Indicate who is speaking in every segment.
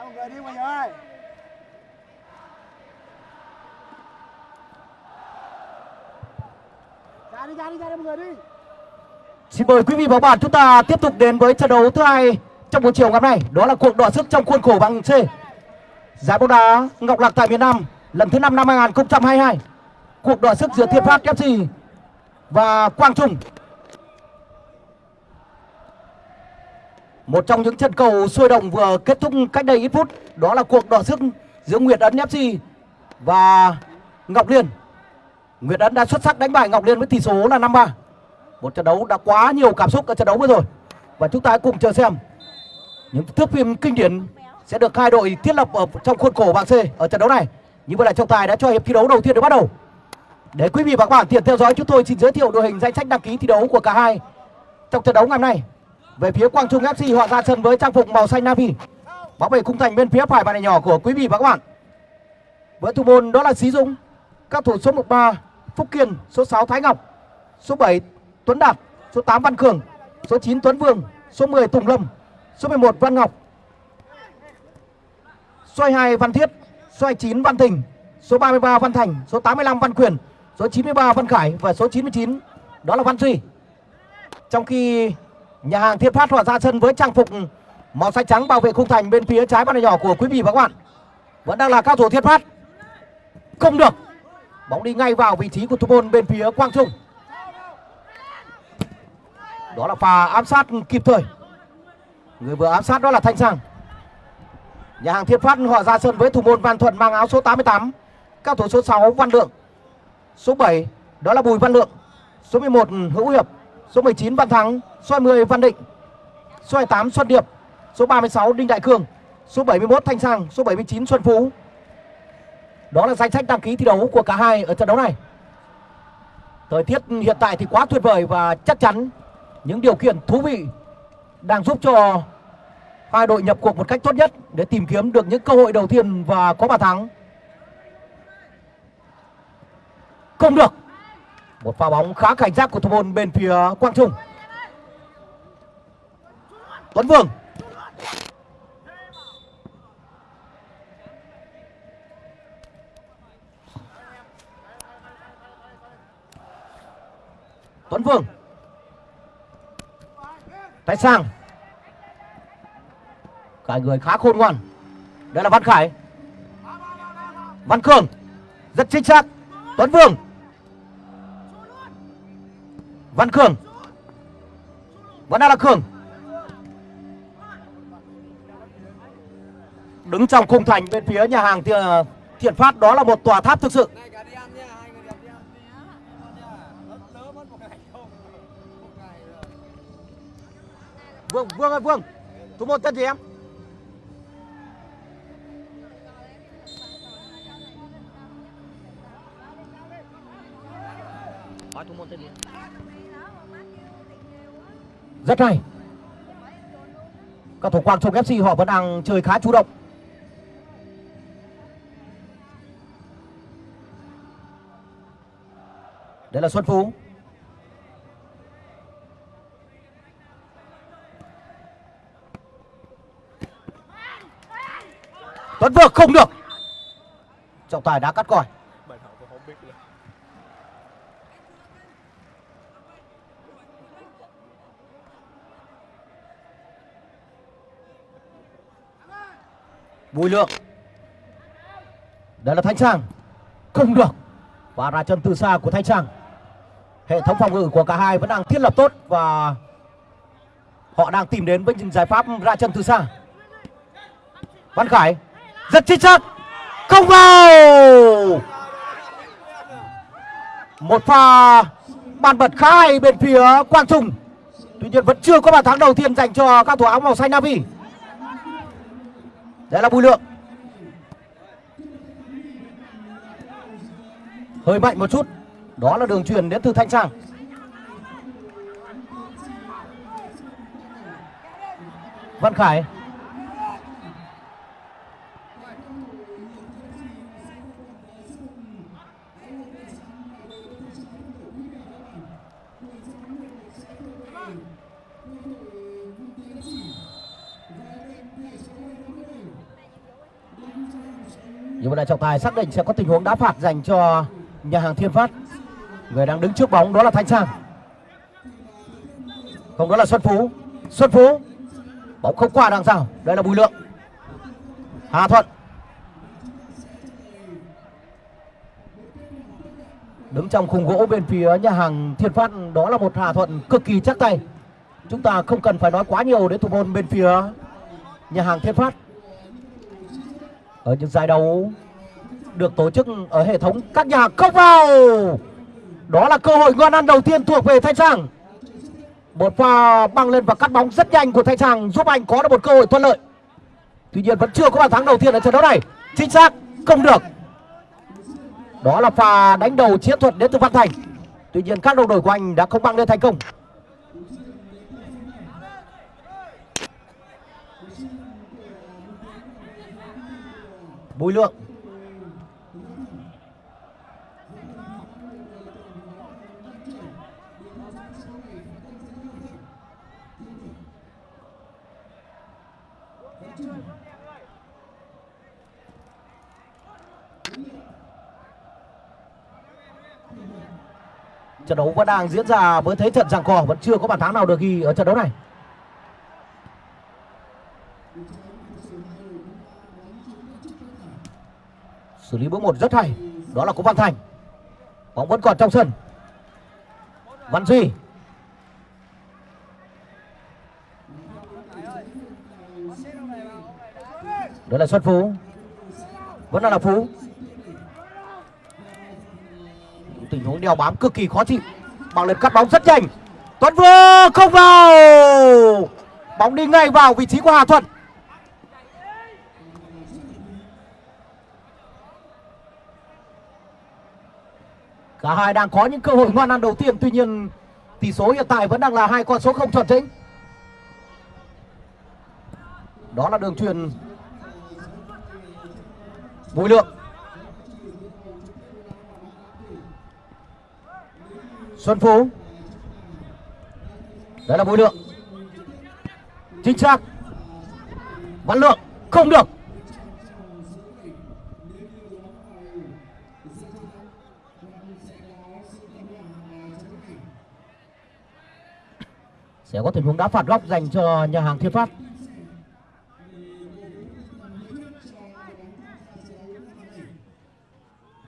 Speaker 1: pair.
Speaker 2: Đá một người đi mọi người ơi. Ra đi, ra đi, ra đi mọi người đi.
Speaker 3: Xin mời quý vị và các bạn chúng ta tiếp tục đến với trận đấu thứ hai trong buổi chiều ngày hôm nay. Đó là cuộc đọ sức trong khuôn khổ bảng C. Giải bóng đá Ngọc Lạc tại miền Nam lần thứ 5 năm 2022. Cuộc đọ sức giữa Thiên Phát FC và Quang Trung. Một trong những trận cầu sôi động vừa kết thúc cách đây ít phút, đó là cuộc đọ sức giữa Nguyệt Ấn FC và Ngọc Liên. Nguyệt Ấn đã xuất sắc đánh bại Ngọc Liên với tỷ số là 5-3. Một trận đấu đã quá nhiều cảm xúc ở trận đấu vừa rồi. Và chúng ta hãy cùng chờ xem những thước phim kinh điển sẽ được hai đội thiết lập ở trong khuôn khổ bảng C ở trận đấu này. Như vậy là trọng tài đã cho hiệp thi đấu đầu tiên được bắt đầu. Để quý vị và các bạn tiện theo dõi, chúng tôi xin giới thiệu đội hình danh sách đăng ký thi đấu của cả hai trong trận đấu ngày hôm nay. Về phía Quang Trung FC họ ra sân với trang phục màu xanh navy. Bóng về khung thành bên phía phải bàn này nhỏ của quý vị và các bạn. Với thủ môn đó là Sĩ Dũng, các thủ số 13 Phúc Kiên, số 6 Thái Ngọc, số 7 Tuấn Đạt, số 8 Văn Cường, số 9 Tuấn Vương, số 10 Tùng Lâm, số 11 Văn Ngọc, số 2 Văn Thiết, số 9 Văn Thình, số 33 Văn Thành, số 85 Văn Quyền, số 93 Văn Khải và số 99 đó là Văn Duy. Trong khi nhà hàng Thiên Phát họ ra sân với trang phục màu xanh trắng bảo vệ khung thành bên phía trái bàn nhỏ của quý vị và các bạn. Vẫn đang là cao thủ Thiên Phát. Không được. Bóng đi ngay vào vị trí của thủ môn bên phía Quang Trung. Đó là pha ám sát kịp thời. Người vừa ám sát đó là Thanh Sang. Nhà hàng Thiên Phát họ ra sân với thủ môn Văn Thuận mang áo số 88. Cao thủ số 6 Văn Lượng. Số 7 đó là Bùi Văn Lượng. Số 11 Hữu Hiệp. Số 19 Văn Thắng. Số 20 Văn Định. Số 28 Xuân Điệp. Số 36 Đinh Đại cường, Số 71 Thanh Sang. Số 79 Xuân Phú. Đó là danh sách đăng ký thi đấu của cả hai ở trận đấu này. Thời tiết hiện tại thì quá tuyệt vời và chắc chắn những điều kiện thú vị đang giúp cho hai đội nhập cuộc một cách tốt nhất để tìm kiếm được những cơ hội đầu tiên và có bàn thắng. Không được. Một pha bóng khá cảnh giác của thủ môn bên phía Quang Trung. Tuấn Vương. Tuấn Vương. Tay sang. Cả người khá khôn ngoan. Đây là Văn Khải. Văn Cường. Rất chính xác. Tuấn Vương. Văn Cường. Vẫn đang là Cường. Đứng trong khung thành bên phía nhà hàng Thiện, ờ, thiện Phát đó là một tòa tháp thực sự. Vương, Vương ơi Vương. Thủ môn tên gì em? Rất hay. Các thủ Quang Trung FC họ vẫn đang chơi khá chủ động. Đây là Xuân Phú. Tuấn Vượng không được. Trọng tài đã cắt còi. Bùi Lượng. Đây là Thanh Trang. Không được. Và ra chân từ xa của Thanh Trang. Hệ thống phòng ngự của cả hai vẫn đang thiết lập tốt và họ đang tìm đến với những giải pháp ra chân từ xa. Văn Khải, rất chính xác. Không vào. Một pha bàn bật khá hay bên phía Quang Trung. Tuy nhiên vẫn chưa có bàn thắng đầu tiên dành cho các thủ áo màu xanh navy đấy là Bùi Lượng. Hơi mạnh một chút. Đó là đường truyền đến từ Thanh Trang. Văn Khải. Vậy đại trọng tài xác định sẽ có tình huống đá phạt dành cho nhà hàng Thiên Phát. Người đang đứng trước bóng đó là Thanh Sang. Không đó là Xuân Phú. Xuân Phú. Bóng không qua đằng sau. Đây là Bùi Lượng. Hà Thuận. Đứng trong khung gỗ bên phía nhà hàng Thiên Phát, đó là một Hà Thuận cực kỳ chắc tay. Chúng ta không cần phải nói quá nhiều đến thủ môn bên phía nhà hàng Thiên Phát. Ở những giải đấu được tổ chức ở hệ thống các nhà không vào. Đó là cơ hội ngon ăn đầu tiên thuộc về Thanh Sang. Một pha băng lên và cắt bóng rất nhanh của Thanh Sang giúp anh có được một cơ hội thuận lợi. Tuy nhiên vẫn chưa có bàn thắng đầu tiên ở trận đấu này. Chính xác, không được. Đó là pha đánh đầu chiến thuật đến từ Văn Thành. Tuy nhiên các đồng đội của anh đã không băng lên thành công. Bùi Lượng Trận đấu vẫn đang diễn ra với thế trận giằng co vẫn chưa có bàn thắng nào được ghi ở trận đấu này. Xử lý bước một rất hay, đó là Cố Văn Thành. Bóng vẫn còn trong sân. Văn Duy. Đó là Xuân Phú. Vẫn là, là Phú. tình huống đeo bám cực kỳ khó chịu bằng lên cắt bóng rất nhanh tuấn vương không vào bóng đi ngay vào vị trí của hà thuận cả hai đang có những cơ hội ngoan ăn đầu tiên, tuy nhiên tỷ số hiện tại vẫn đang là hai con số không chuẩn chỉnh đó là đường truyền bùi lượng. Xuân Phú. Đấy là Bùi Lượng. Chính xác. Văn Lượng. Không được. Sẽ có tình huống đá phạt góc dành cho nhà hàng Thiên Phát.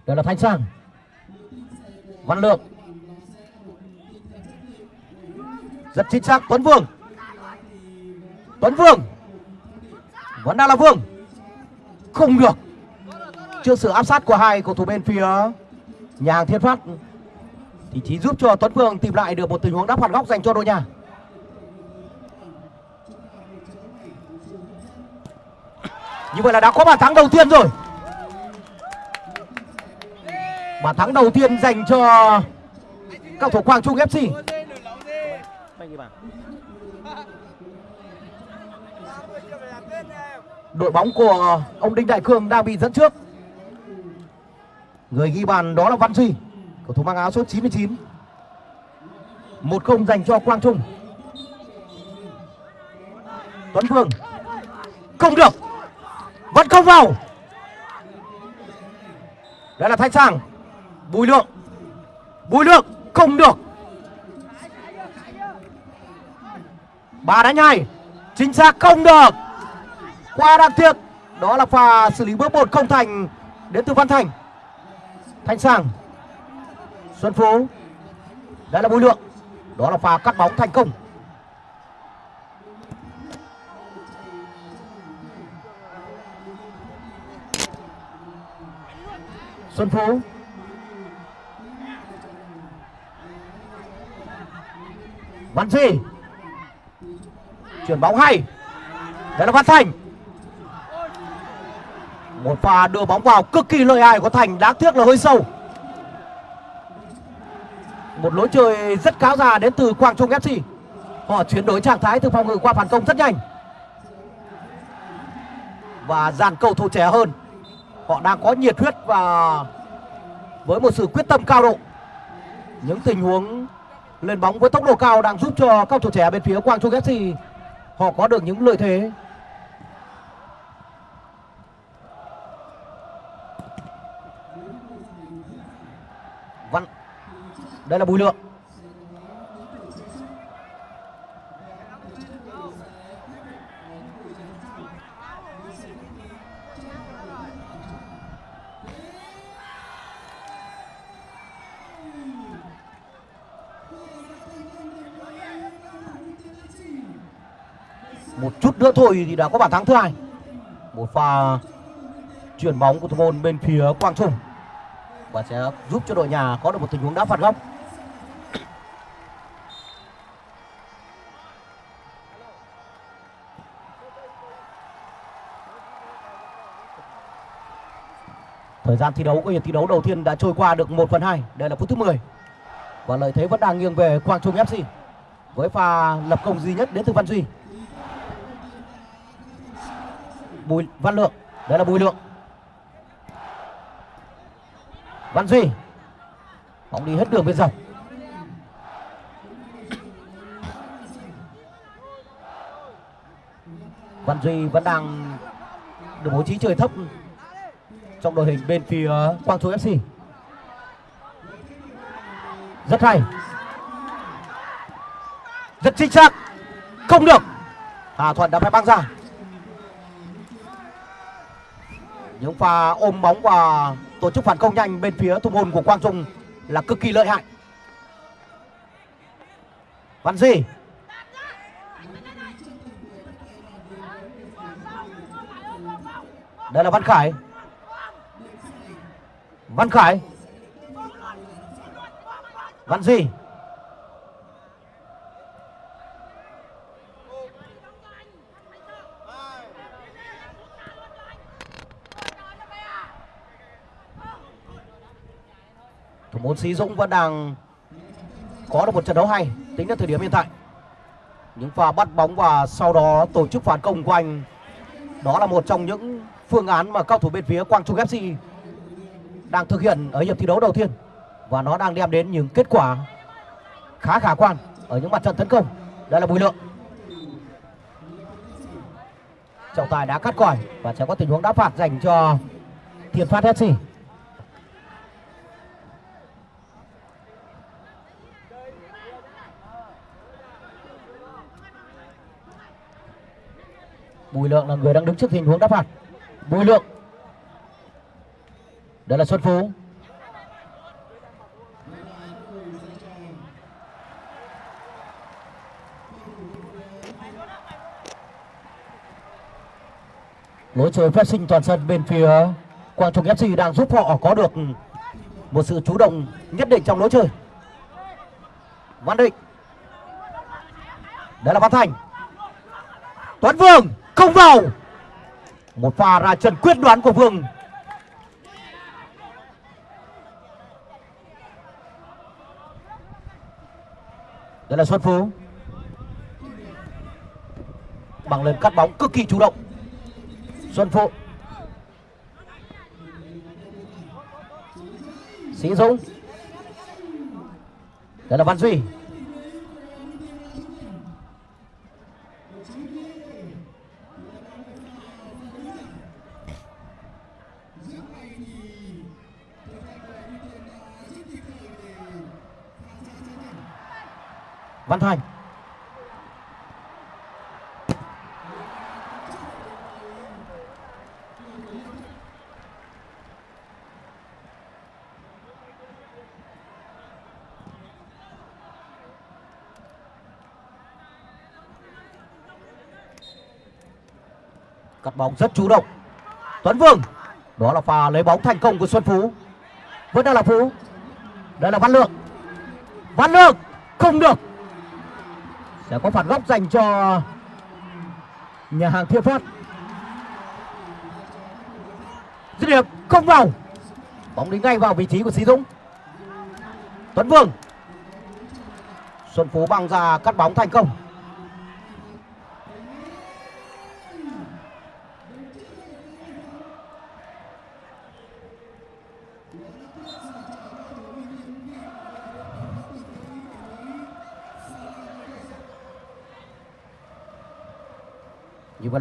Speaker 3: Đây là Thanh Sang. Văn Lượng. Rất chính xác, Tuấn Vương. Tuấn Vương. Vẫn đang là Vương. Không được. Trước sự áp sát của hai cầu thủ bên phía nhà hàng Thiên Phát, thì chỉ giúp cho Tuấn Vương tìm lại được một tình huống đá phạt góc dành cho đội nhà. Như vậy là đã có bàn thắng đầu tiên rồi bàn thắng đầu tiên dành cho các thủ Quang Trung FC đội bóng của ông Đinh Đại Cương đang bị dẫn trước. Người ghi bàn đó là Văn Duy, cầu thủ mang áo số 99. Một không dành cho Quang Trung. Tuấn Phương không được, vẫn không vào. Đây là Thanh Sang, Bùi Lượng, Bùi Lượng không được. Ba đánh hai, chính xác không được. Qua đáng tiếc. Đó là pha xử lý bước một không thành đến từ văn thành. Thanh sang. Xuân phú. Đây là bùi lượng. Đó là pha cắt bóng thành công. Xuân phú. Văn duy chuyển bóng hay. Đây là văn thành. Một pha đưa bóng vào cực kỳ lợi hại của Thành, Đáng tiếc là hơi sâu. Một lối chơi rất cáo già đến từ Quang Trung FC Họ chuyển đổi trạng thái từ phòng ngự qua phản công rất nhanh. Và dàn cầu thủ trẻ hơn. Họ đang có nhiệt huyết và với một sự quyết tâm cao độ. Những tình huống lên bóng với tốc độ cao đang giúp cho các thủ trẻ bên phía Quang Trung FC Họ có được những lợi thế. Văn, Đây là Bùi Lượng. Một chút nữa thôi thì đã có bàn thắng thứ hai. Một pha chuyển bóng của thủ môn bên phía Quang Trung. Và sẽ giúp cho đội nhà có được một tình huống đá phạt góc. Thời gian thi đấu của hiệp thi đấu đầu tiên đã trôi qua được 1 phần 2 Đây là phút thứ 10 Và lợi thế vẫn đang nghiêng về Quang Trung FC Với pha lập công duy nhất đến từ Văn Duy. Bùi Văn Lượng Đây là Bùi Lượng Văn Duy Bóng đi hết đường bên dọc Văn Duy vẫn đang được bố trí trời thấp trong đội hình bên phía Quang Trung FC. Rất hay. Rất chính xác. Không được. Hà Thuận đã phải băng ra. Những pha, ôm bóng và tổ chức phản công nhanh bên phía thủ môn của Quang Trung là cực kỳ lợi hại. Văn Di Đây là Văn Khải. Văn Khải Văn Di Thủ môn Sĩ Dũng vẫn đang có được một trận đấu hay, tính đến thời điểm hiện tại. Những pha bắt bóng và sau đó tổ chức phản công của anh, đó là một trong những phương án mà cao thủ bên phía Quang Trung FC đang thực hiện ở hiệp thi đấu đầu tiên và nó đang đem đến những kết quả khá khả quan ở những mặt trận tấn công. Đây là Bùi Lượng. Trọng tài đã cắt còi và sẽ có tình huống đá phạt dành cho Thiện Phát FC. Bùi Lượng là người đang đứng trước tình huống đá phạt. Bùi Lượng. Đây là Xuân Phú. Lối chơi phép sinh toàn sân bên phía Quang Trung FC đang giúp họ có được một sự chủ động nhất định trong lối chơi. Văn Định. Đây là Văn Thành. Tuấn Vương không vào. Một pha ra chân quyết đoán của Vương. Đây là Xuân Phú. Bằng lên cắt bóng cực kỳ chủ động. Xuân Phú. Sĩ Dũng. Đây là Văn Duy. Văn Thành. Cắt bóng rất chủ động. Tuấn Vương. Đó là pha lấy bóng thành công của Xuân Phú. Vẫn đang là Phú. Đây là Văn Lượng Văn Lượng Không được sẽ có phạt góc dành cho nhà hàng Thiên Phát. Dứt điểm, không vào. Bóng đi ngay vào vị trí của Sĩ Dũng. Tuấn Vương. Xuân Phú băng ra cắt bóng thành công.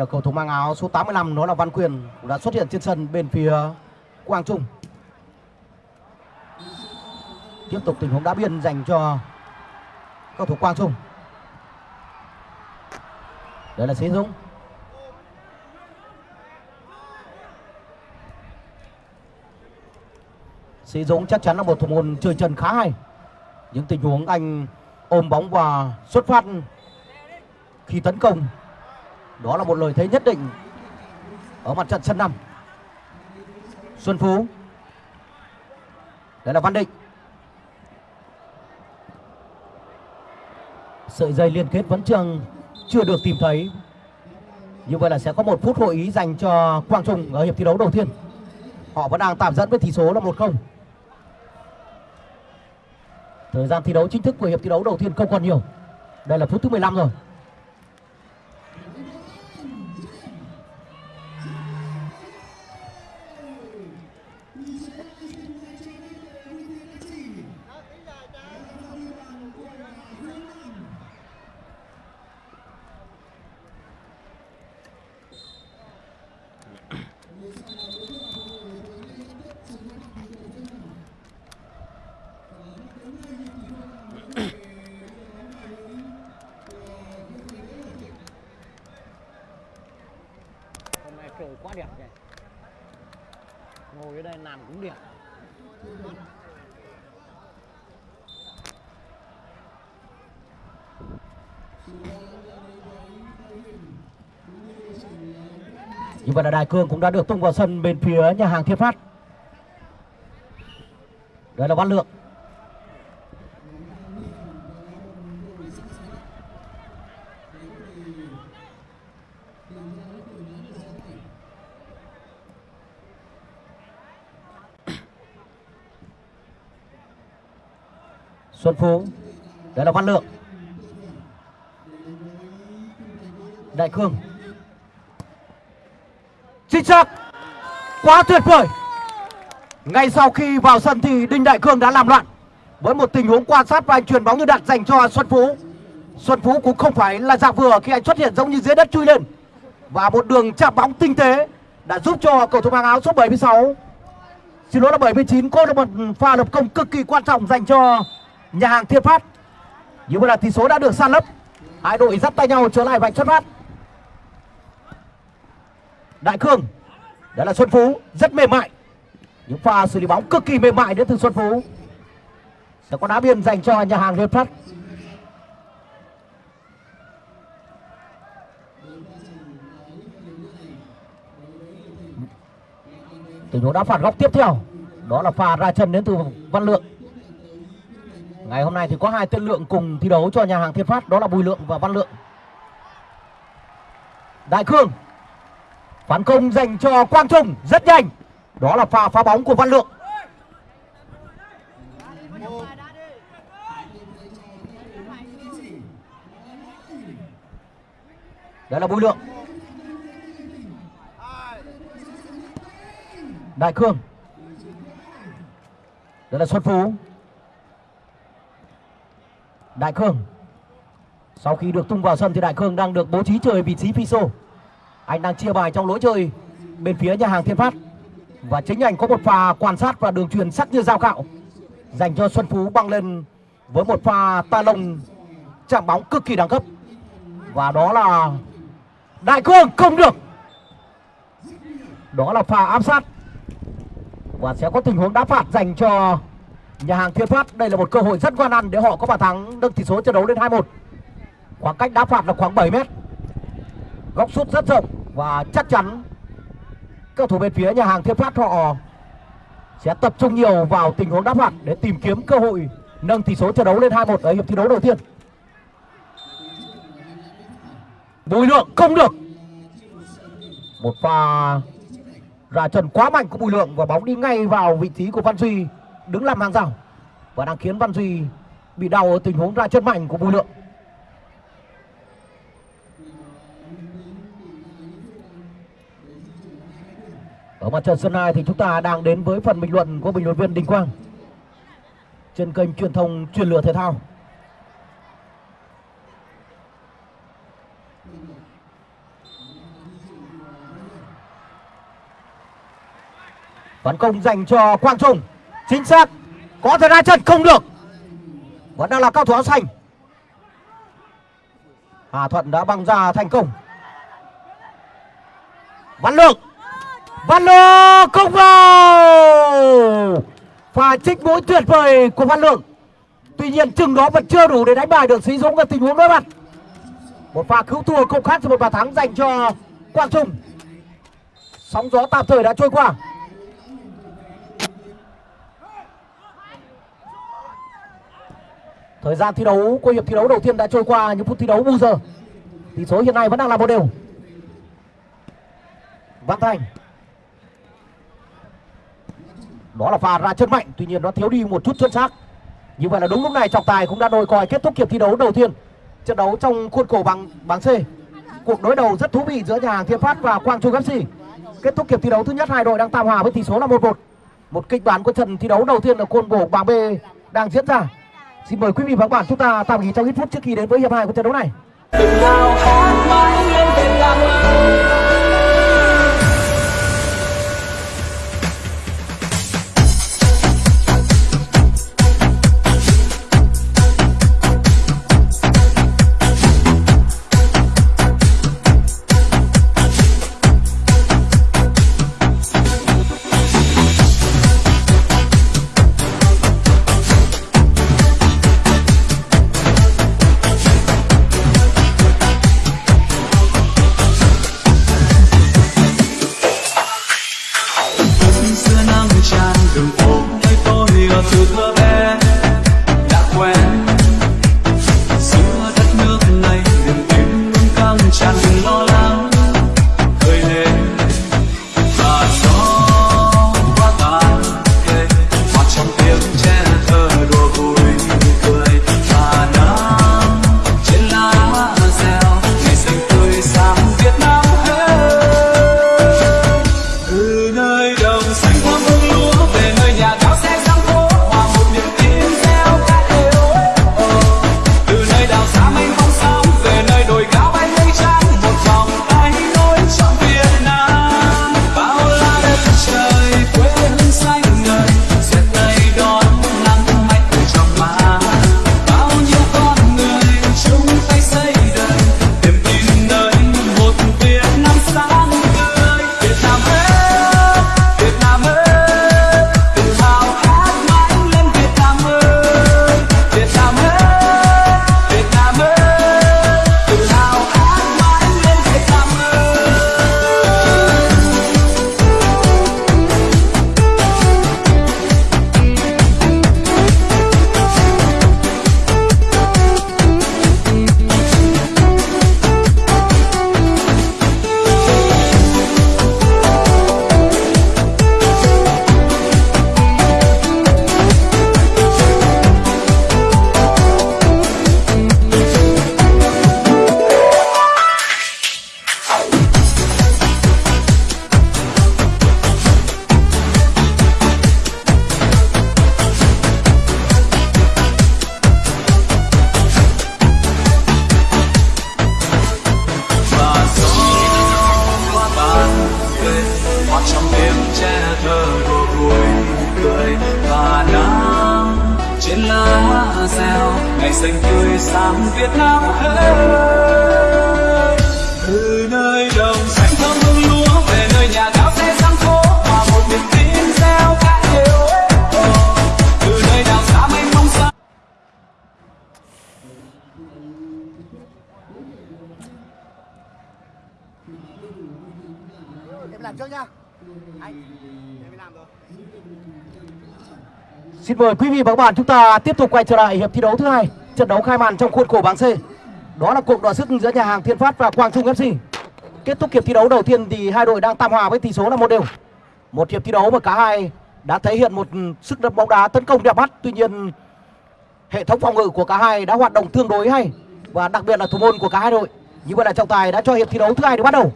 Speaker 3: Là cầu thủ mang áo số 85 đó là Văn Quyền đã xuất hiện trên sân bên phía Quang Trung. tiếp tục tình huống đá biên dành cho cầu thủ Quang Trung. Đây là Sĩ Dũng. Sĩ Dũng chắc chắn là một thủ môn chơi chân khá hay. Những tình huống anh ôm bóng và xuất phát khi tấn công đó là một lời thế nhất định ở mặt trận sân năm. Xuân Phú. Đây là Văn Định. Sợi dây liên kết vẫn chưa chưa được tìm thấy. Như vậy là sẽ có một phút hội ý dành cho Quang Trung ở hiệp thi đấu đầu tiên. Họ vẫn đang tạm dẫn với tỷ số là 1-0 thời gian thi đấu chính thức của hiệp thi đấu đầu tiên không còn nhiều. Đây là phút thứ 15 rồi. Như vậy là Đại Cương cũng đã được tung vào sân bên phía nhà hàng Thiên Phát. Đây là Văn Lượng. Xuân Phú, đây là Văn Lượng. Đại Cương chính quá tuyệt vời. Ngay sau khi vào sân thì Đinh Đại Cương đã làm loạn. Với một tình huống quan sát và anh truyền bóng như đặt dành cho Xuân Phú. Xuân Phú cũng không phải là dạng vừa khi anh xuất hiện giống như dưới đất chui lên. Và một đường chạm bóng tinh tế đã giúp cho cầu thủ mang áo số 76 xin lỗi là 79 có được một pha lập công cực kỳ quan trọng dành cho nhà hàng Thiên Phát. Như vậy là tỷ số đã được san lấp. Hai đội dắt tay nhau trở lại vạch xuất phát. Đại Cương Đó là Xuân Phú, Rất mềm mại. Những pha xử lý bóng cực kỳ mềm mại đến từ Xuân Phú. Sẽ có đá biên dành cho nhà hàng Liên Phát. Tình huống đá phạt góc tiếp theo, Đó là pha ra chân đến từ Văn Lượng. Ngày hôm nay thì có hai tên lượng cùng thi đấu cho nhà hàng Thiên Phát, Đó là Bùi Lượng và Văn Lượng. Đại Cương Phản công dành cho Quang Trung rất nhanh. Đó là pha phá bóng của Văn Lượng. Đây là Bùi Lượng. Đại Cương. Đây là Xuân Phú. Đại Cương. Sau khi được tung vào sân thì Đại Cương đang được bố trí chơi vị trí phi sô anh đang chia bài trong lối chơi bên phía nhà hàng Thiên Phát. Và chính anh có một pha quan sát và đường truyền sắc như dao cạo, dành cho Xuân Phú băng lên với một pha ta lông chạm bóng cực kỳ đẳng cấp. Và đó là Đại Cương không được. Đó là pha áp sát. Và sẽ có tình huống đá phạt dành cho nhà hàng Thiên Phát. Đây là một cơ hội rất quan ăn để họ có bàn thắng, nâng tỷ số trận đấu lên 2-1 khoảng cách đá phạt là khoảng 7 mét. Góc sút rất rộng và chắc chắn các thủ bên phía nhà hàng Thiên Phát họ sẽ tập trung nhiều vào tình huống đáp phạt để tìm kiếm cơ hội nâng tỷ số trận đấu lên 2-1 ở hiệp thi đấu đầu tiên. Bùi Lượng không được. Một pha ra chân quá mạnh của Bùi Lượng và bóng đi ngay vào vị trí của Văn Duy, đứng làm hàng rào và đang khiến Văn Duy bị đau ở tình huống ra chân mạnh của Bùi Lượng. Ở mặt trận sân 2 thì chúng ta đang đến với phần bình luận của bình luận viên Đình Quang trên kênh truyền thông truyền lửa thể thao. Phản công dành cho Quang Trung. Chính xác. có thể ra chân không được vẫn đang là cao thủ áo xanh Hà Thuận đã băng ra thành công Văn Lượng Văn Lô không vào và trích mũi tuyệt vời của Văn Lượng Tuy nhiên, chừng đó vẫn chưa đủ để đánh bại được Sĩ Dũng ở tình huống đối mặt Một pha cứu thua không khác cho một bàn thắng dành cho Quang Trung Sóng gió tạm thời đã trôi qua Thời gian thi đấu của hiệp thi đấu đầu tiên đã trôi qua những phút thi đấu bù giờ. Tỷ số hiện nay vẫn đang là một đều. Văn Thành. Đó là pha ra chân mạnh, tuy nhiên nó thiếu đi một chút chân xác. Như vậy là đúng lúc này trọng tài cũng đã đôi còi kết thúc hiệp thi đấu đầu tiên. Trận đấu trong khuôn khổ bằng bảng C. Cuộc đối đầu rất thú vị giữa nhà hàng Thiên Phát và Quang Trung FC. Kết thúc hiệp thi đấu thứ nhất hai đội đang tạm hòa với tỷ số là 1-1. Một kịch bản của trận thi đấu đầu tiên ở khuôn khổ bảng B đang diễn ra. Xin mời quý vị và các bạn chúng ta tạm nghỉ trong ít phút trước khi đến với hiệp hai của trận đấu này.
Speaker 4: Tràn đường
Speaker 3: Xin mời quý vị và các bạn chúng ta tiếp tục quay trở lại hiệp thi đấu thứ hai, trận đấu khai màn trong khuôn khổ bảng C. Đó là cuộc đọ sức giữa nhà hàng Thiên Phát và Quang Trung FC. Kết thúc hiệp thi đấu đầu tiên thì hai đội đang tam hòa với tỷ số là một đều. Một hiệp thi đấu mà cả hai đã thể hiện một sức đập bóng đá tấn công đẹp mắt, tuy nhiên hệ thống phòng ngự của cả hai đã hoạt động tương đối hay và đặc biệt là thủ môn của cả hai đội. Như vậy là trọng tài đã cho hiệp thi đấu thứ hai được bắt đầu.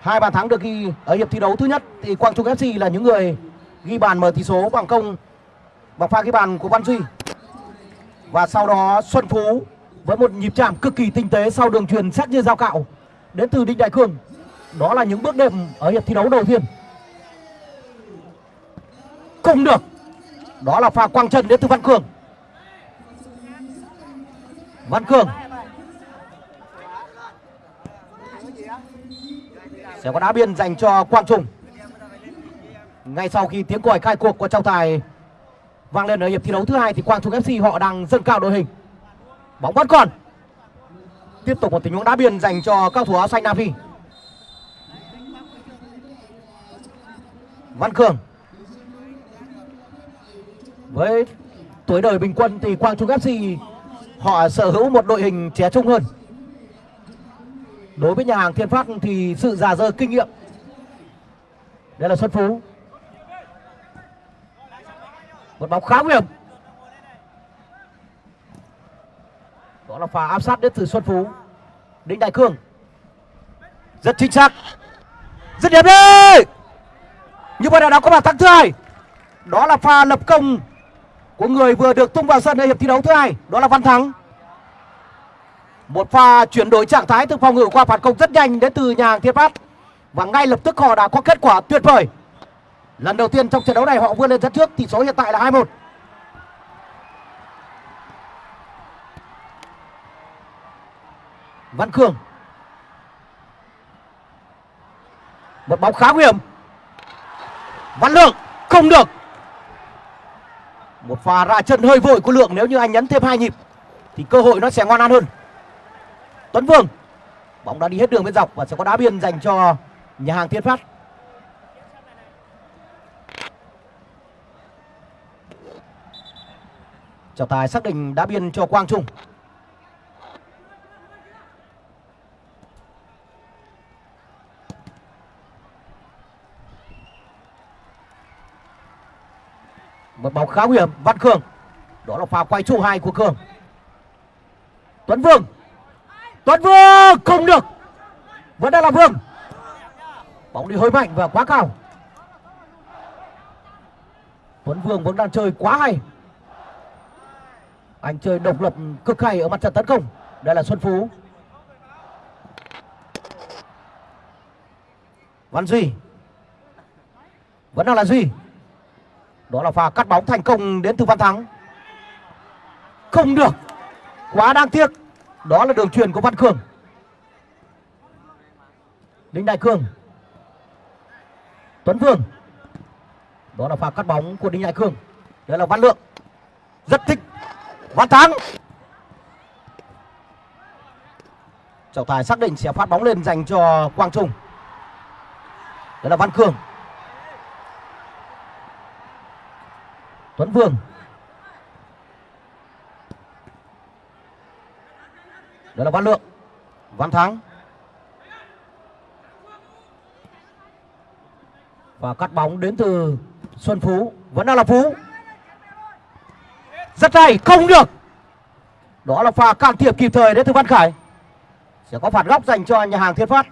Speaker 3: Hai bàn thắng được ghi ở hiệp thi đấu thứ nhất thì Quang Trung FC là những người ghi bàn mở tỷ số bằng công, bằng pha ghi bàn của Văn Duy. Và sau đó Xuân Phú với một nhịp chạm cực kỳ tinh tế sau đường truyền sắc như dao cạo đến từ Đinh Đại Cường. Đó là những bước đệm ở hiệp thi đấu đầu tiên. không được đó là pha quăng chân đến từ văn cường văn cường sẽ có đá biên dành cho quang trung ngay sau khi tiếng còi khai cuộc của trọng tài vang lên ở hiệp thi đấu thứ hai thì quang trung fc họ đang dâng cao đội hình. Bóng vẫn còn. Tiếp tục một tình huống đá biên dành cho cao thủ áo xanh nam phi. Văn cường. Với tuổi đời bình quân thì quang trung fc họ sở hữu một đội hình trẻ trung hơn. Đối với nhà hàng thiên phát thì sự già dơ kinh nghiệm. Đây là xuân phú một bóng khá nguy hiểm. Đó là pha áp sát đến từ xuân phú. Đinh đại cương. Rất chính xác. Rất đẹp đi như vậy là đã có bàn thắng thứ hai. Đó là pha lập công của người vừa được tung vào sân ở hiệp thi đấu thứ hai. Đó là văn thắng. Một pha chuyển đổi trạng thái từ phòng ngự qua phản công rất nhanh đến từ nhà hàng thiên phát và ngay lập tức họ đã có kết quả tuyệt vời lần đầu tiên trong trận đấu này họ vươn lên dẫn trước, tỷ số hiện tại là 2-1 Văn Cường Một bóng khá nguy hiểm. Văn Lượng, không được. Một pha ra chân hơi vội của Lượng, nếu như anh nhấn thêm hai nhịp, thì cơ hội nó sẽ ngon ăn hơn. Tuấn Vương, bóng đã đi hết đường bên dọc và sẽ có đá biên dành cho nhà hàng Thiên Phát. Trọng tài xác định đá biên cho Quang Trung. Một bóng khá nguy hiểm, Văn cường đó là pha quay trụ hai của Cường Tuấn Vương. Tuấn Vương không được. Vẫn đang là Vương. Bóng đi hơi mạnh và quá cao. Tuấn Vương vẫn đang chơi quá hay anh chơi độc lập cực hay ở mặt trận tấn công. Đây là Xuân Phú. Văn Duy. Vẫn đang là Duy. Đó là pha cắt bóng thành công đến từ Văn Thắng. Không được. Quá đáng tiếc. Đó là đường truyền của Văn Cường Đinh Đại cường Tuấn Vương. Đó là pha cắt bóng của Đinh Đại cường đây là Văn Lượng. Rất thích. Văn Thắng. Trọng tài xác định sẽ phát bóng lên dành cho Quang Trung. Đó là Văn Cường. Tuấn Vương. Đó là Văn Lượng. Văn Thắng. Và cắt bóng đến từ Xuân Phú. Vẫn đang là Phú. Rất hay, không được Đó là pha can thiệp kịp thời đến từ Văn Khải Sẽ có phạt góc dành cho nhà hàng Thiên Phát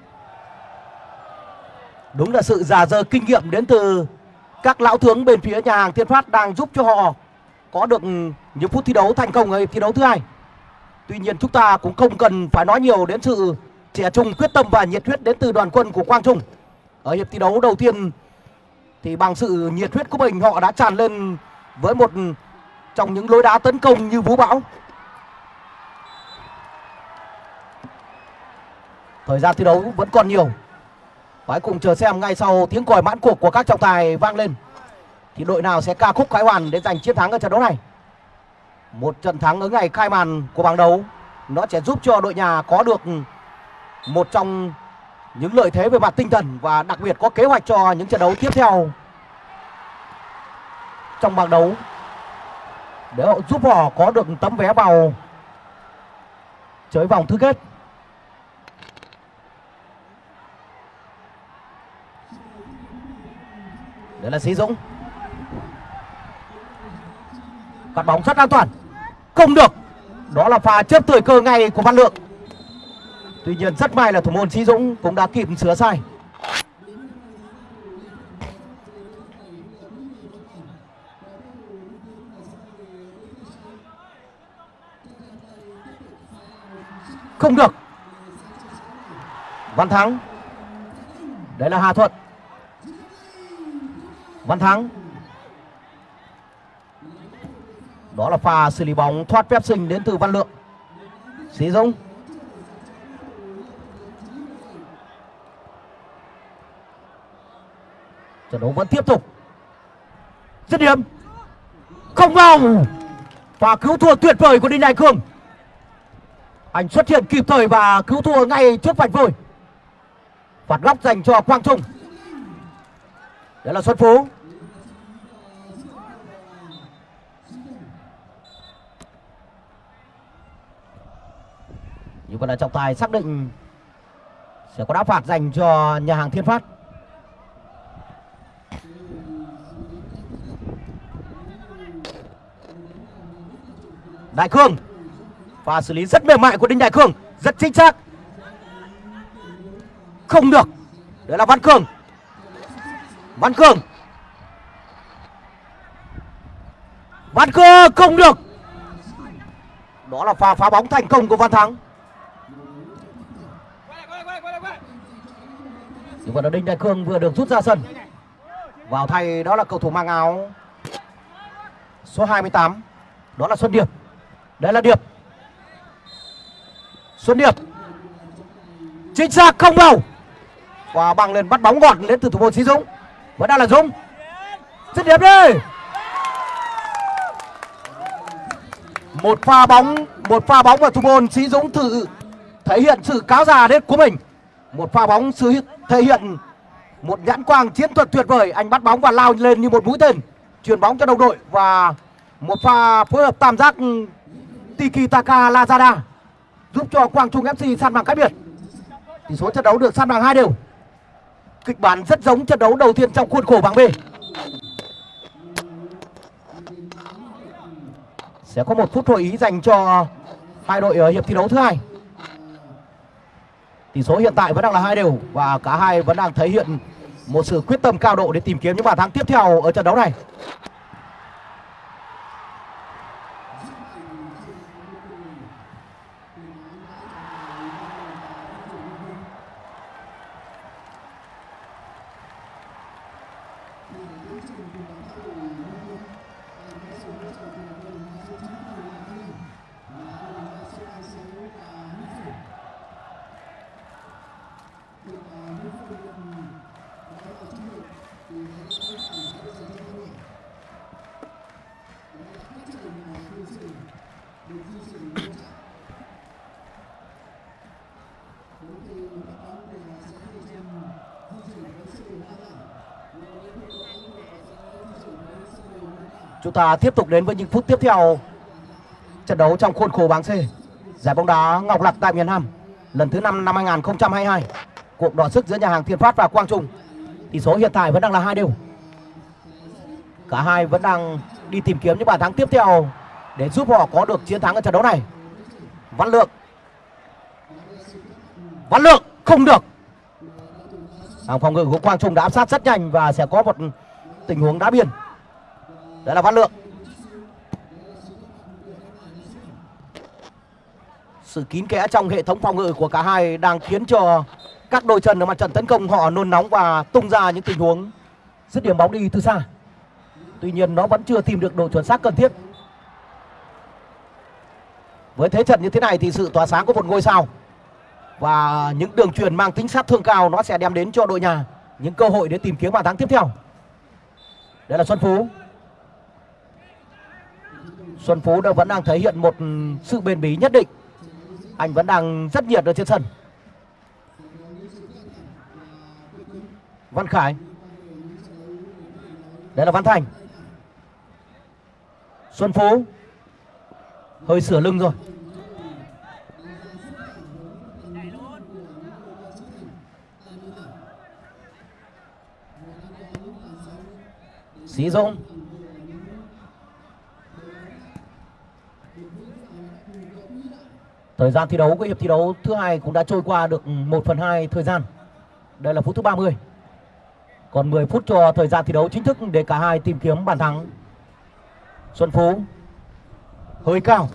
Speaker 3: Đúng là sự già dơ kinh nghiệm đến từ các lão tướng bên phía nhà hàng Thiên Phát đang giúp cho họ có được những phút thi đấu thành công ở thi đấu thứ hai. Tuy nhiên chúng ta cũng không cần phải nói nhiều đến sự trẻ trung quyết tâm và nhiệt huyết đến từ đoàn quân của Quang Trung. Ở hiệp thi đấu đầu tiên thì bằng sự nhiệt huyết của mình họ đã tràn lên với một trong những lối đá tấn công như vũ bão. Thời gian thi đấu vẫn còn nhiều. Hãy cùng chờ xem ngay sau tiếng còi mãn cuộc của các trọng tài vang lên. Thì đội nào sẽ ca khúc khái hoàn để giành chiến thắng ở trận đấu này? Một trận thắng ở ngày khai màn của bảng đấu, Nó sẽ giúp cho đội nhà có được một trong những lợi thế về mặt tinh thần Và đặc biệt có kế hoạch cho những trận đấu tiếp theo Trong bảng đấu. Để họ giúp họ có được tấm vé vào chơi vòng thứ kết. Đấy là Sĩ Dũng. Cắt bóng rất an toàn. Không được. Đó là pha chớp thời cơ ngay của Văn Lượng. Tuy nhiên rất may là thủ môn Sĩ Dũng cũng đã kịp sửa sai. Không được Văn Thắng Đấy là Hà Thuận Văn Thắng Đó là pha xử lý bóng thoát phép sinh đến từ Văn Lượng. Sĩ Dũng. Trận đấu vẫn tiếp tục. Dứt điểm. Không vào. Và cứu thua tuyệt vời của Đinh Đại Cương. Anh xuất hiện kịp thời và cứu thua ngay trước vạch vôi. Phạt góc dành cho Quang Trung. đó là Xuân Phú. Như vậy là trọng tài xác định sẽ có đá phạt dành cho nhà hàng Thiên Phát. Đại Cương và xử lý rất mềm mại của Đinh Đại cường. Rất chính xác. Không được. Đấy là Văn Cường. Văn Cường. Văn Cường, không được. Đó là pha phá bóng thành công của Văn Thắng. Nhưng mà Đinh Đại cường vừa được rút ra sân. Vào thay đó là cầu thủ mang áo. Số 28 đó là Xuân Điệp. Đây là Điệp. Xuân Điệp chính xác không vào. Và bằng lên bắt bóng gọn đến từ thủ môn Sĩ Dũng. Vẫn đang là Dũng. Xuân Điệp đi. Một pha bóng, một pha bóng và thủ môn Sĩ Dũng thử thể hiện sự cáo già đến của mình. Một pha bóng sự thể hiện một nhãn quang chiến thuật tuyệt vời. Anh bắt bóng và lao lên như một mũi tên chuyển bóng cho đồng đội và một pha phối hợp tam giác Tiki Taka Lazada giúp cho Quang Trung FC san bằng cách biệt. Tỷ số trận đấu được san bằng hai đều. Kịch bản rất giống trận đấu đầu tiên trong khuôn khổ bảng B. Sẽ có một phút hội ý dành cho hai đội ở hiệp thi đấu thứ hai. Tỷ số hiện tại vẫn đang là hai đều và cả hai vẫn đang thể hiện một sự quyết tâm cao độ để tìm kiếm những bàn thắng tiếp theo ở trận đấu này. Chúng ta tiếp tục đến với những phút tiếp theo trận đấu trong khuôn khổ bảng C. Giải bóng đá Ngọc Lặc tại miền Nam, lần thứ 5 năm 2022. Cuộc đọ sức giữa nhà hàng Thiên Phát và Quang Trung. Tỷ số hiện tại vẫn đang là hai đều. Cả hai vẫn đang đi tìm kiếm những bàn thắng tiếp theo để giúp họ có được chiến thắng ở trận đấu này. Văn Lượng. Văn Lượng không được. Hàng phòng ngự của Quang Trung đã áp sát rất nhanh và sẽ có một tình huống đá biên. Đấy là Văn Lượng Sự kín kẽ trong hệ thống phòng ngự của cả hai đang khiến cho các đội trần ở mặt trận tấn công họ nôn nóng và tung ra những tình huống dứt điểm bóng đi từ xa. Tuy nhiên nó vẫn chưa tìm được độ chuẩn xác cần thiết. Với thế trận như thế này thì sự tỏa sáng của một ngôi sao và những đường truyền mang tính sát thương cao nó sẽ đem đến cho đội nhà những cơ hội để tìm kiếm bàn thắng tiếp theo. Đây là Xuân Phú. Xuân Phú đã vẫn đang thể hiện một sự bền bỉ nhất định. Anh vẫn đang rất nhiệt ở trên sân. Văn Khải. Đây là Văn Thành. Xuân Phú. Hơi sửa lưng rồi. Sĩ Dũng. Thời gian thi đấu của hiệp thi đấu thứ hai cũng đã trôi qua được 1 phần 2 thời gian. Đây là phút thứ 30. Còn 10 phút cho thời gian thi đấu chính thức để cả hai tìm kiếm bàn thắng. Xuân Phú hơi cao.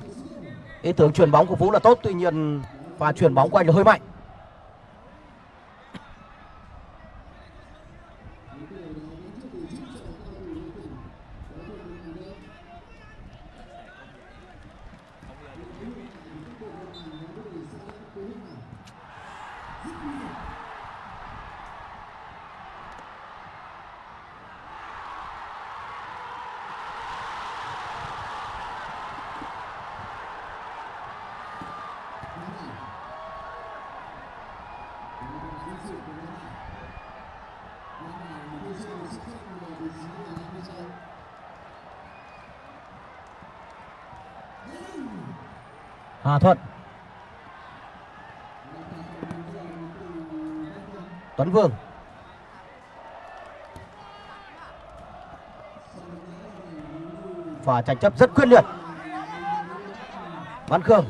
Speaker 3: Ý tưởng chuyển bóng của Phú là tốt, tuy nhiên và chuyển bóng của anh là hơi mạnh. Hà Thuận Tuấn Vương và tranh chấp rất quyết liệt. Văn Khương,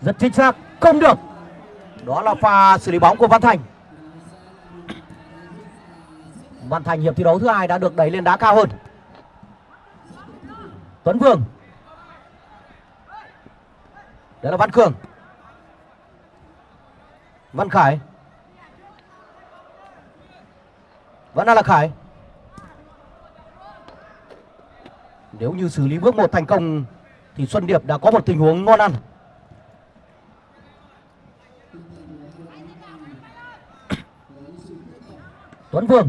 Speaker 3: rất chính xác, không được. Đó là pha xử lý bóng của Văn Thành. Văn Thành hiệp thi đấu thứ hai đã được đẩy lên đá cao hơn. Tuấn Vương. Đấy là Văn Cường Văn Khải. Vẫn là Khải. Nếu như xử lý bước một thành công, Thì Xuân Điệp đã có một tình huống ngon ăn. Tuấn Vương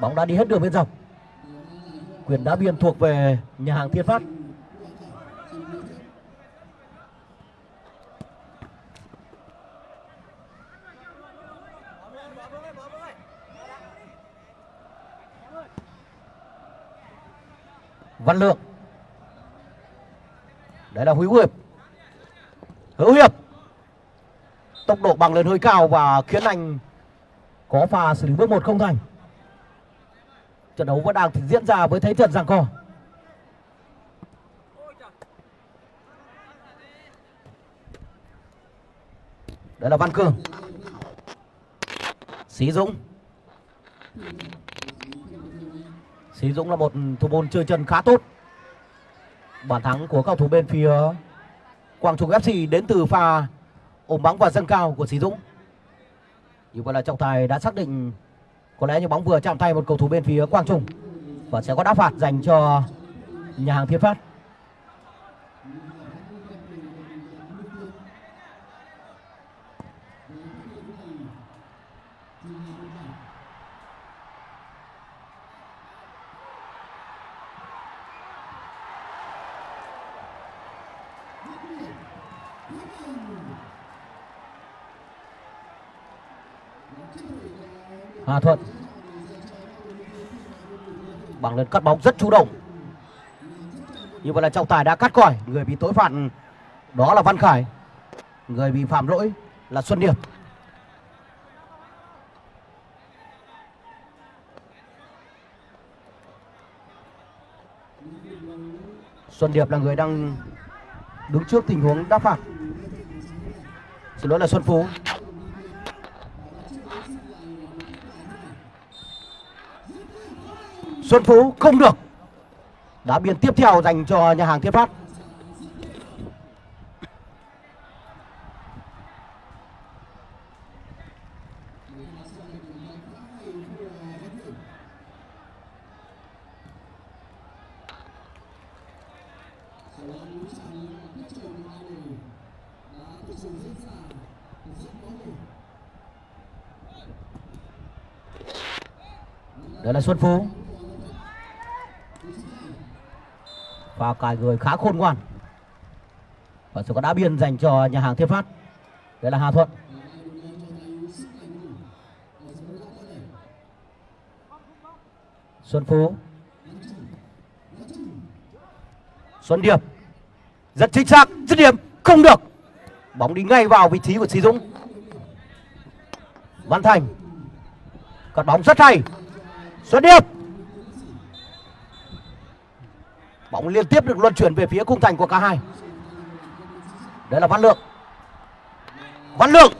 Speaker 3: Bóng đã đi hết đường bên dọc. Quyền đá biên thuộc về nhà hàng Thiên Phát. Văn Lượng. Đấy là Hữu Hiệp. Hữu Hiệp, Tốc độ bằng lên hơi cao và khiến anh có pha xử lý bước một không thành. Trận đấu vẫn đang diễn ra với thế trận giằng co. Đấy là Văn Cường. Sĩ Dũng. Sĩ Dũng là một thủ môn chơi chân khá tốt Bàn thắng của cầu thủ bên phía Quang Trung FC đến từ pha ôm bóng và dâng cao của Sĩ Dũng Như vậy là trọng tài đã xác định có lẽ như bóng vừa chạm tay một cầu thủ bên phía Quang Trung và sẽ có đá phạt dành cho nhà hàng Thiên Phát. Hà Thuận. Bằng lần cắt bóng rất chủ động. Như vậy là trọng tài đã cắt còi. Người bị tối phạt, đó là Văn Khải. Người bị phạm lỗi là Xuân Điệp. Xuân Điệp là người đang đứng trước tình huống đá phạt xin lỗi là Xuân Phú. Xuân Phú không được. Đá biên tiếp theo dành cho nhà hàng Thiên Phát Đây là Xuân Phú. Và cài người khá khôn ngoan. Và sự có đá biên dành cho nhà hàng Thiên Phát. Đây là Hà Thuận. Xuân Phú. Xuân Điệp. Rất chính xác, dứt điểm, không được. Bóng đi ngay vào vị trí của Sĩ Dũng. Văn Thành. Cắt bóng rất hay. Xuân Điệp. Bóng liên tiếp được luân chuyển về phía khung thành của cả hai. Đây là Văn Lượng. Văn Lượng.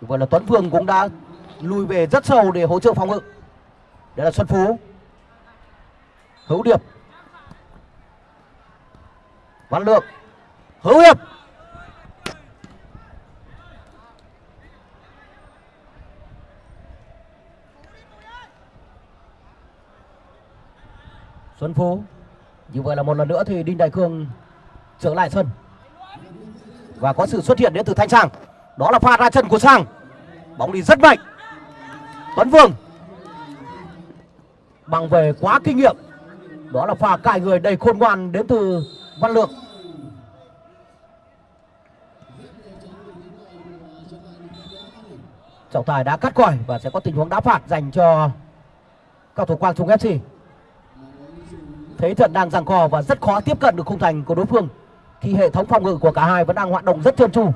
Speaker 3: Vậy là Tuấn Phương cũng đã lùi về rất sâu để hỗ trợ phòng ngự. Đây là Xuân Phú. Hữu Điệp. Văn Lượng. Hữu Hiệp. Xuân Phú. Như vậy là một lần nữa thì Đinh Đại Cương trở lại sân. Và có sự xuất hiện đến từ Thanh Sang. Đó là pha ra chân của Sang. Bóng đi rất mạnh. Tuấn Vương. Bằng về quá kinh nghiệm. Đó là pha cài người đầy khôn ngoan đến từ Văn Lượng. Trọng tài đã cắt còi và sẽ có tình huống đá phạt dành cho cầu thủ Quang Trung FC thế trận đang giằng co và rất khó tiếp cận được khung thành của đối phương khi hệ thống phòng ngự của cả hai vẫn đang hoạt động rất trơn tru.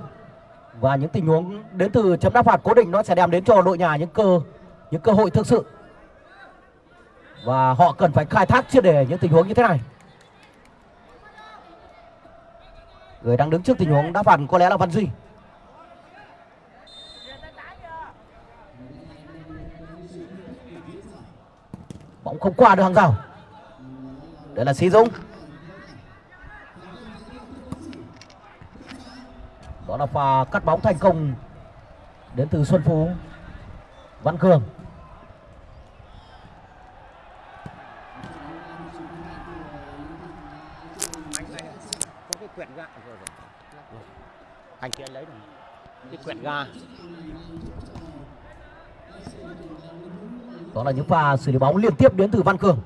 Speaker 3: Và những tình huống đến từ chấm đá phạt cố định nó sẽ đem đến cho đội nhà những cơ những cơ hội thực sự. Và họ cần phải khai thác triệt để những tình huống như thế này. Người đang đứng trước tình huống đá phạt có lẽ là văn duy. Bóng không qua được hàng rào đây là sĩ dũng. Đó là pha cắt bóng thành công đến từ xuân phú. Văn cường.
Speaker 5: Anh kia lấy rồi. Cái quyển ga.
Speaker 3: Đó là những pha xử lý bóng liên tiếp đến từ văn cường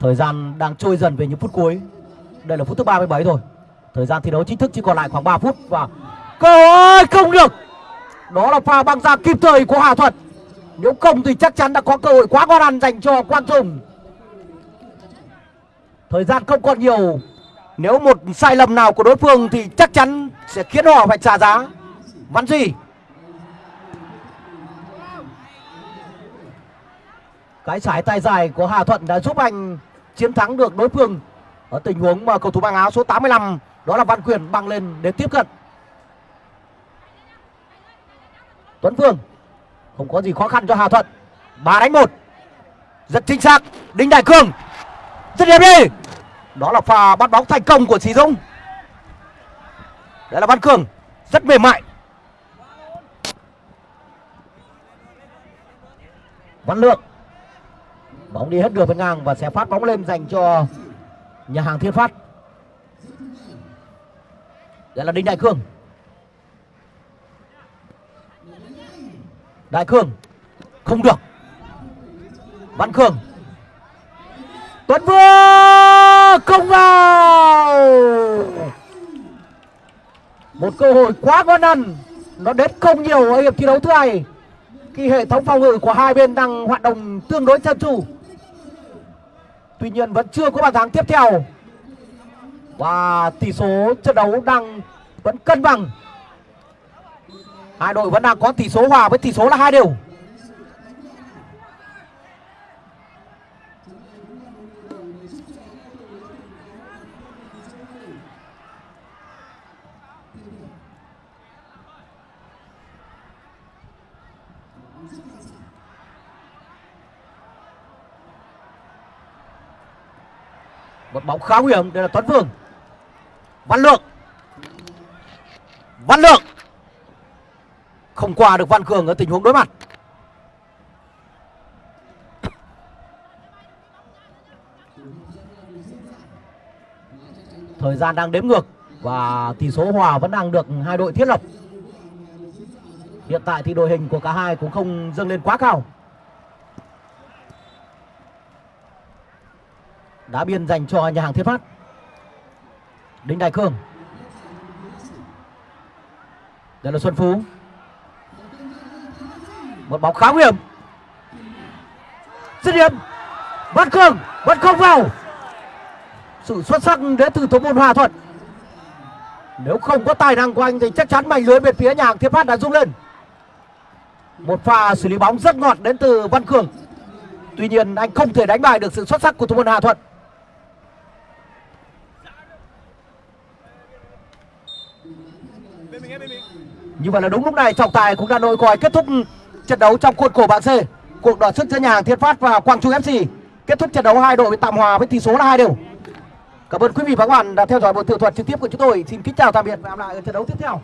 Speaker 3: thời gian đang trôi dần về những phút cuối. Đây là phút thứ 37 rồi. Thời gian thi đấu chính thức chỉ còn lại khoảng 3 phút và cơ hội không được. Đó là pha băng ra kịp thời của Hà Thuật. Nếu không thì chắc chắn đã có cơ hội quá ngon ăn dành cho Quang Tùng thời gian không còn nhiều. Nếu một sai lầm nào của đối phương thì chắc chắn sẽ khiến họ phải trả giá. Văn Duy. Cái trái tay dài của Hà Thuận đã giúp anh chiến thắng được đối phương. Ở tình huống mà cầu thủ mang áo số 85 đó là Văn Quyền băng lên để tiếp cận. Tuấn Phương, không có gì khó khăn cho Hà Thuận. Ba đánh một. Rất chính xác, Đinh Đại Cường. rất đẹp đi. Đó là pha bắt bóng thành công của Sĩ Dũng. Đây là Văn Cường, rất mềm mại. Văn Lượng bóng đi hết đường bên ngang và sẽ phát bóng lên dành cho nhà hàng Thiên Phát. Đây là Đinh Đại Cương Đại Cương không được. Văn Cường Tuấn Vương, không vào. Một cơ hội quá ngon ăn. Nó đến không nhiều ở hiệp thi đấu thứ hai. Khi hệ thống phòng ngự của hai bên đang hoạt động tương đối chân tru tuy nhiên vẫn chưa có bàn thắng tiếp theo. Và tỷ số trận đấu đang vẫn cân bằng. Hai đội vẫn đang có tỷ số hòa với tỷ số là hai đều. Một bóng khá nguy hiểm, đây là Tuấn Vương Văn Lượng. Văn Lượng. Không qua được Văn Cường ở tình huống đối mặt. Thời gian đang đếm ngược và tỷ số hòa vẫn đang được hai đội thiết lập. Hiện tại thì đội hình của cả hai cũng không dâng lên quá cao. Đá biên dành cho nhà hàng Thiên Phát. Đinh Đại Cương. Đây là Xuân Phú. Một bóng khá nguy hiểm. Dứt điểm. Văn Khương, vẫn không vào. Sự xuất sắc đến từ thủ môn Hòa Thuận. Nếu không có tài năng của anh thì chắc chắn mảnh lưới bên phía nhà hàng Thiên Phát đã rung lên. Một pha xử lý bóng rất ngọt đến từ Văn Cường. Tuy nhiên anh không thể đánh bại được sự xuất sắc của thủ môn Hà Thuận.
Speaker 2: bên mình bên mình
Speaker 3: như vậy là đúng lúc này, trọng tài cũng đã nội còi kết thúc trận đấu trong khuôn khổ bảng C. Cuộc đọ sức giữa nhà hàng Thiên Phát và Quang Trung FC. Kết thúc trận đấu hai đội tạm hòa với tỷ số là hai đều. Cảm ơn quý vị và các bạn đã theo dõi buổi tường thuật trực tiếp của chúng tôi. Xin kính chào tạm biệt và hẹn gặp lại ở trận đấu tiếp theo.